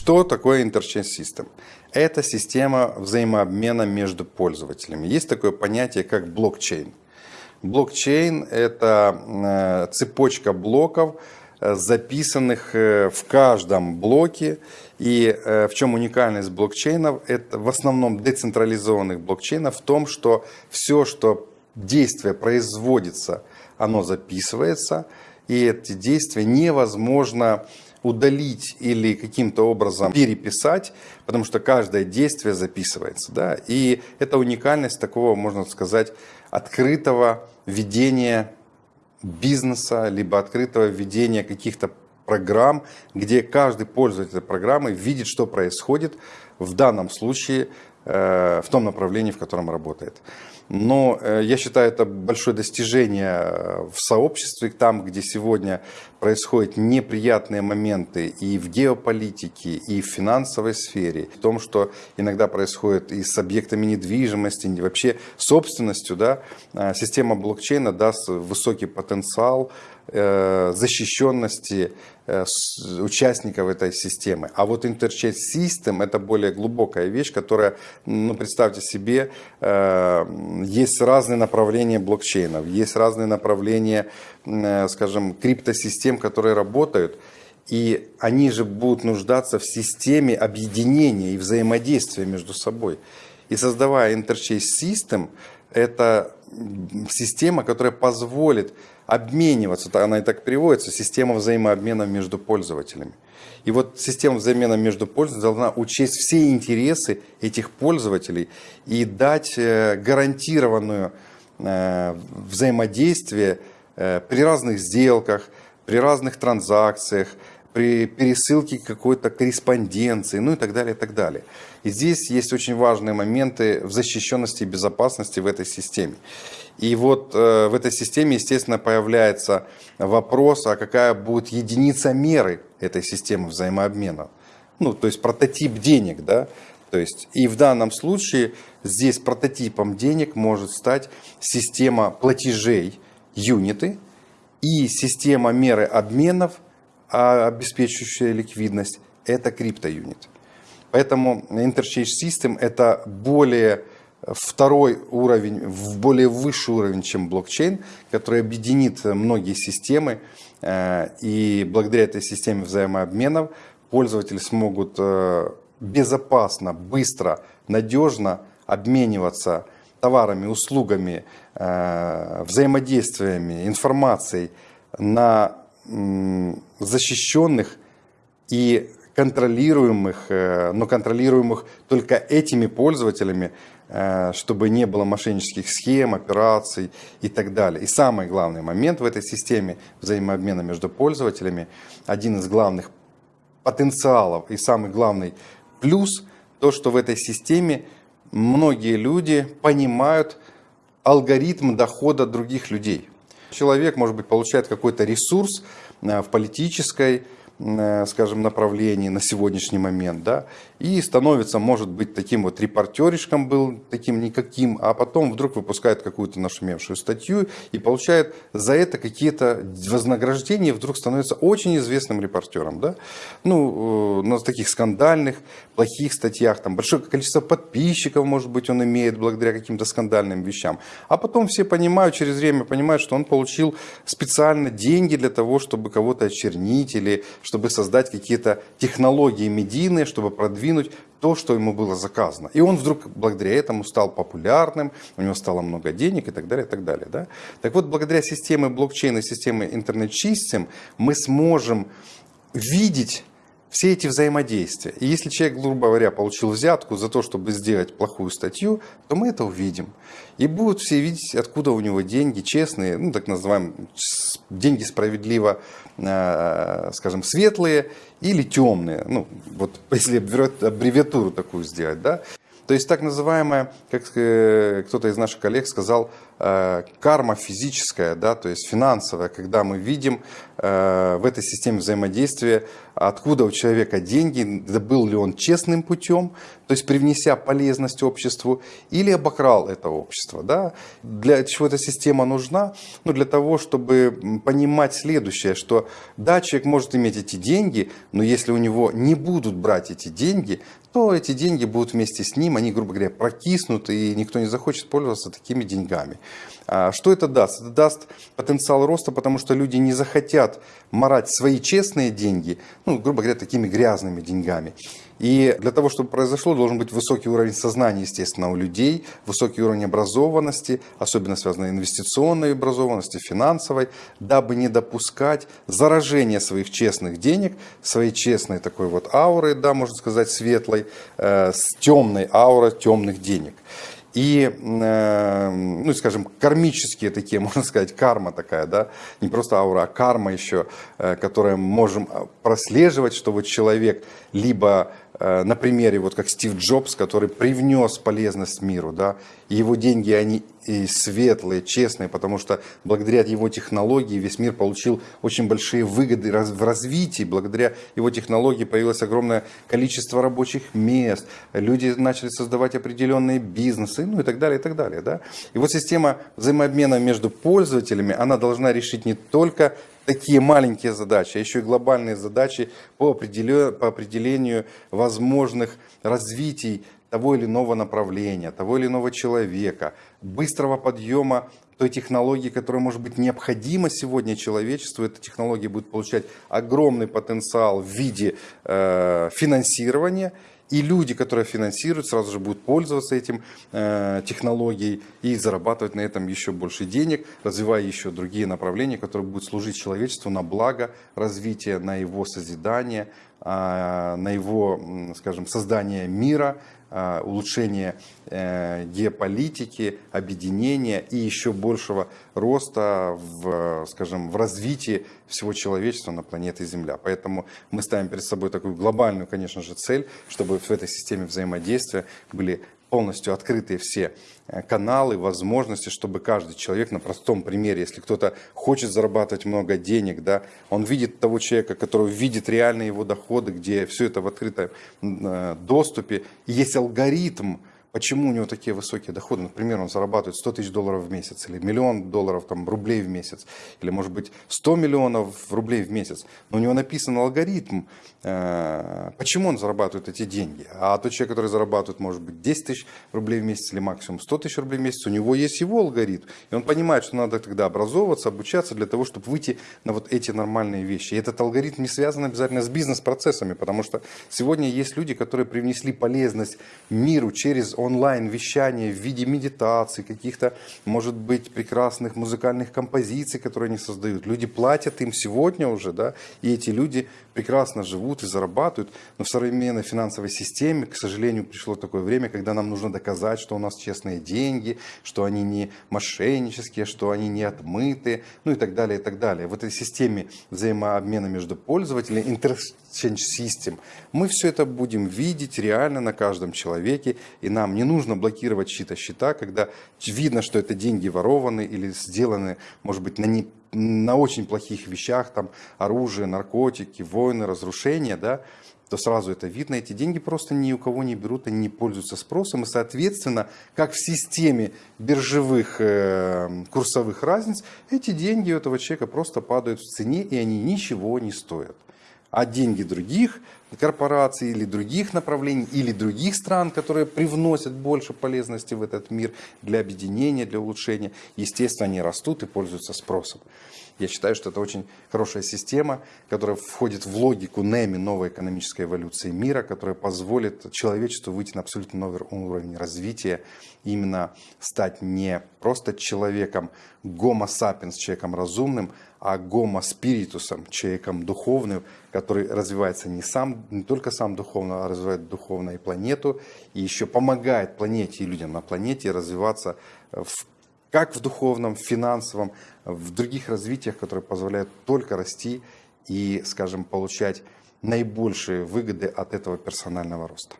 Что такое Interchange System? Это система взаимообмена между пользователями. Есть такое понятие, как блокчейн. Блокчейн – это э, цепочка блоков, э, записанных э, в каждом блоке. И в чем уникальность блокчейнов? Это в основном децентрализованных блокчейнов в том, что все, что действие производится, оно записывается, и эти действия невозможно удалить или каким-то образом переписать, потому что каждое действие записывается. Да? И это уникальность такого, можно сказать, открытого ведения бизнеса, либо открытого ведения каких-то программ, где каждый пользователь программы видит, что происходит в данном случае в том направлении, в котором работает. Но э, я считаю, это большое достижение э, в сообществе, там, где сегодня происходят неприятные моменты и в геополитике, и в финансовой сфере, в том, что иногда происходит и с объектами недвижимости, и вообще собственностью, да, э, система блокчейна даст высокий потенциал защищенности участников этой системы. А вот Interchange System это более глубокая вещь, которая, ну, представьте себе, есть разные направления блокчейнов, есть разные направления, э, скажем, криптосистем, которые работают, и они же будут нуждаться в системе объединения и взаимодействия между собой. И создавая Interchase System, это система, которая позволит обмениваться, она и так переводится, система взаимообмена между пользователями. И вот система взаимообмена между пользователями должна учесть все интересы этих пользователей и дать э, гарантированную э, взаимодействие э, при разных сделках, при разных транзакциях, при пересылке какой-то корреспонденции, ну и так далее, и так далее. И здесь есть очень важные моменты в защищенности и безопасности в этой системе. И вот э, в этой системе, естественно, появляется вопрос, а какая будет единица меры этой системы взаимообмена. Ну, то есть прототип денег, да. То есть и в данном случае здесь прототипом денег может стать система платежей, юниты, и система меры обменов, обеспечивающая ликвидность, это криптоюнит. Поэтому Interchange System это более второй уровень, в более высший уровень, чем блокчейн, который объединит многие системы. Э, и благодаря этой системе взаимообменов пользователи смогут э, безопасно, быстро, надежно обмениваться товарами, услугами, э, взаимодействиями, информацией на защищенных и контролируемых, но контролируемых только этими пользователями, Э, чтобы не было мошеннических схем, операций и так далее. И самый главный момент в этой системе взаимообмена между пользователями, один из главных потенциалов и самый главный плюс, то, что в этой системе многие люди понимают алгоритм дохода других людей. Человек, может быть, получает какой-то ресурс э, в политической, Э, скажем, направлении на сегодняшний момент, да, и становится, может быть, таким вот репортеришком был, таким никаким, а потом вдруг выпускает какую-то нашумевшую статью и получает за это какие-то вознаграждения, вдруг становится очень известным репортером, да, ну, э, на таких скандальных, плохих статьях, там большое количество подписчиков, может быть, он имеет благодаря каким-то скандальным вещам, а потом все понимают, через время понимают, что он получил специально деньги для того, чтобы кого-то очернить или чтобы создать какие-то технологии медийные, чтобы продвинуть то, что ему было заказано. И он вдруг благодаря этому стал популярным, у него стало много денег и так далее, и так далее. Да? Так вот, благодаря системе блокчейна, системе интернет-систем мы сможем видеть все эти взаимодействия. И если человек, грубо говоря, получил взятку за то, чтобы сделать плохую статью, то мы это увидим. И будут все видеть, откуда у него деньги, честные, ну так называемые, деньги справедливо, э, скажем, светлые или темные. Ну, вот если аббревиатуру такую сделать, да. То есть так называемая, как э, кто-то из наших коллег сказал, э, карма физическая, да, то есть финансовая, когда мы видим э, в этой системе взаимодействия, откуда у человека деньги, был ли он честным путем, то есть привнеся полезность обществу, или обокрал это общество. Да? Для чего эта система нужна? Ну, для того, чтобы понимать следующее, что да, человек может иметь эти деньги, но если у него не будут брать эти деньги, то эти деньги будут вместе с ним, они, грубо говоря, прокиснут, и никто не захочет пользоваться такими деньгами. А что это даст? Это даст потенциал роста, потому что люди не захотят марать свои честные деньги, ну, грубо говоря, такими грязными деньгами. И для того, чтобы произошло, должен быть высокий уровень сознания, естественно, у людей, высокий уровень образованности, особенно связанной инвестиционной образованности, финансовой, дабы не допускать заражения своих честных денег, своей честной такой вот ауры, да, можно сказать, светлой, э, с темной аурой темных денег. И, э, ну, скажем, кармические такие, можно сказать, карма такая, да, не просто аура, а карма еще, э, которую мы можем прослеживать, что вот человек либо Э, на примере, вот как Стив Джобс, который привнес полезность миру, да, и его деньги, они и светлые, честные, потому что благодаря его технологии весь мир получил очень большие выгоды в развитии, благодаря его технологии появилось огромное количество рабочих мест, люди начали создавать определенные бизнесы, ну и так далее, и так далее, да. И вот система взаимообмена между пользователями, она должна решить не только такие маленькие задачи, а еще и глобальные задачи по определению, по определению возможных развитий того или иного направления, того или иного человека, быстрого подъема той технологии, которая может быть необходима сегодня человечеству. Эта технология будет получать огромный потенциал в виде э, финансирования и люди, которые финансируют, сразу же будут пользоваться этим э, технологией и зарабатывать на этом еще больше денег, развивая еще другие направления, которые будут служить человечеству на благо развития, на его созидание, на его, скажем, создание мира, Э, улучшения э, геополитики, объединения и еще большего роста в, скажем, в развитии всего человечества на планете Земля. Поэтому мы ставим перед собой такую глобальную, конечно же, цель, чтобы в этой системе взаимодействия были полностью открытые все э, каналы, возможности, чтобы каждый человек на простом примере, если кто-то хочет зарабатывать много денег, да, он видит того человека, который видит реальные его доходы, где все это в открытом э, доступе, и есть алгоритм, Почему у него такие высокие доходы? Например, он зарабатывает 100 тысяч долларов в месяц, или миллион долларов там, рублей в месяц, или может быть 100 миллионов рублей в месяц. Но у него написан алгоритм, э, почему он зарабатывает эти деньги. А тот человек, который зарабатывает, может быть, 10 тысяч рублей в месяц или максимум 100 тысяч рублей в месяц, у него есть его алгоритм. И он понимает, что надо тогда образовываться, обучаться для того, чтобы выйти на вот эти нормальные вещи. И этот алгоритм не связан обязательно с бизнес-процессами, потому что сегодня есть люди, которые привнесли полезность миру через онлайн-вещание в виде медитации, каких-то, может быть, прекрасных музыкальных композиций, которые они создают. Люди платят им сегодня уже, да, и эти люди прекрасно живут и зарабатывают. Но в современной финансовой системе, к сожалению, пришло такое время, когда нам нужно доказать, что у нас честные деньги, что они не мошеннические, что они не отмыты, ну и так далее, и так далее. В этой системе взаимообмена между пользователями, interchange system, мы все это будем видеть реально на каждом человеке, и нам не нужно блокировать чьи-то счета, когда видно, что это деньги ворованы или сделаны, может быть, на не на очень плохих вещах, там оружие, наркотики, войны, разрушения, да, то сразу это видно. Эти деньги просто ни у кого не берут, они не пользуются спросом. И, соответственно, как в системе биржевых э, курсовых разниц, эти деньги у этого человека просто падают в цене, и они ничего не стоят а деньги других корпораций или других направлений, или других стран, которые привносят больше полезности в этот мир для объединения, для улучшения, естественно, они растут и пользуются спросом. Я считаю, что это очень хорошая система, которая входит в логику НЭМИ, новой экономической эволюции мира, которая позволит человечеству выйти на абсолютно новый уровень развития, именно стать не просто человеком, гомо сапиенс, человеком разумным, а гомо спиритусом, человеком духовным, который развивается не, сам, не только сам духовно, а развивает духовно и планету, и еще помогает планете и людям на планете развиваться в как в духовном, в финансовом, в других развитиях, которые позволяют только расти и, скажем, получать наибольшие выгоды от этого персонального роста.